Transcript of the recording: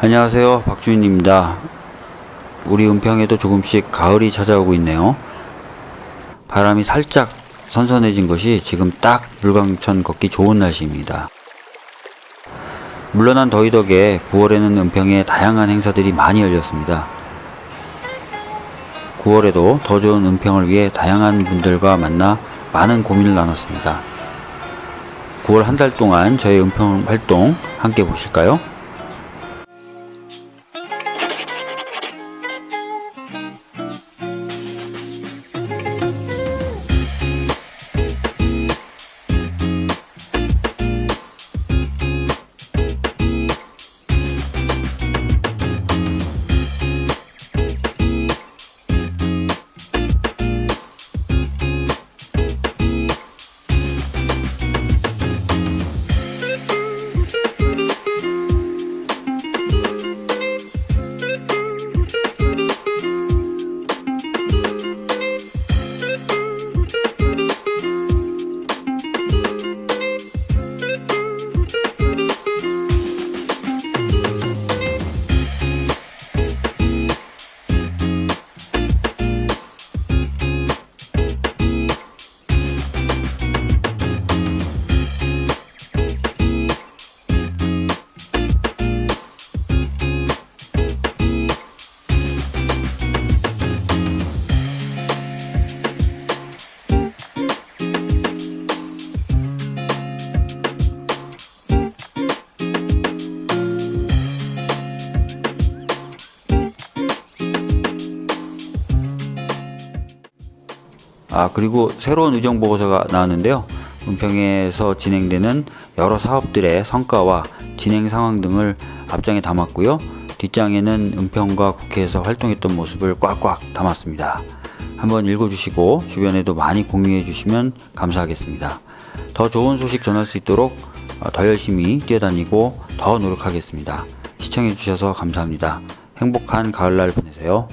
안녕하세요. 박주인입니다. 우리 은평에도 조금씩 가을이 찾아오고 있네요. 바람이 살짝 선선해진 것이 지금 딱 물광천 걷기 좋은 날씨입니다. 물러난 더위 덕에 9월에는 은평에 다양한 행사들이 많이 열렸습니다. 9월에도 더 좋은 은평을 위해 다양한 분들과 만나 많은 고민을 나눴습니다. 9월 한 달 동안 저의 은평 활동 함께 보실까요? 아 그리고 새로운 의정 보고서가 나왔는데요. 은평에서 진행되는 여러 사업들의 성과와 진행 상황 등을 앞장에 담았고요. 뒷장에는 은평과 국회에서 활동했던 모습을 꽉꽉 담았습니다. 한번 읽어주시고 주변에도 많이 공유해 주시면 감사하겠습니다. 더 좋은 소식 전할 수 있도록 더 열심히 뛰어다니고 더 노력하겠습니다. 시청해 주셔서 감사합니다. 행복한 가을날 보내세요.